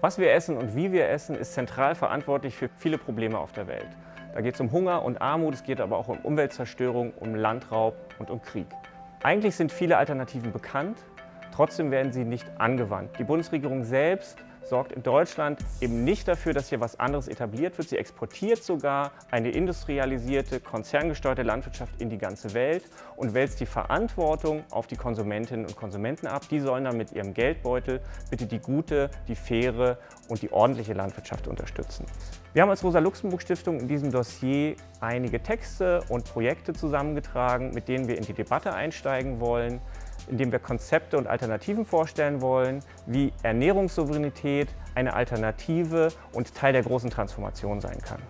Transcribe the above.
Was wir essen und wie wir essen, ist zentral verantwortlich für viele Probleme auf der Welt. Da geht es um Hunger und Armut, es geht aber auch um Umweltzerstörung, um Landraub und um Krieg. Eigentlich sind viele Alternativen bekannt, trotzdem werden sie nicht angewandt. Die Bundesregierung selbst sorgt in Deutschland eben nicht dafür, dass hier was anderes etabliert wird. Sie exportiert sogar eine industrialisierte, konzerngesteuerte Landwirtschaft in die ganze Welt und wälzt die Verantwortung auf die Konsumentinnen und Konsumenten ab. Die sollen dann mit ihrem Geldbeutel bitte die gute, die faire und die ordentliche Landwirtschaft unterstützen. Wir haben als Rosa-Luxemburg-Stiftung in diesem Dossier einige Texte und Projekte zusammengetragen, mit denen wir in die Debatte einsteigen wollen indem wir Konzepte und Alternativen vorstellen wollen, wie Ernährungssouveränität eine Alternative und Teil der großen Transformation sein kann.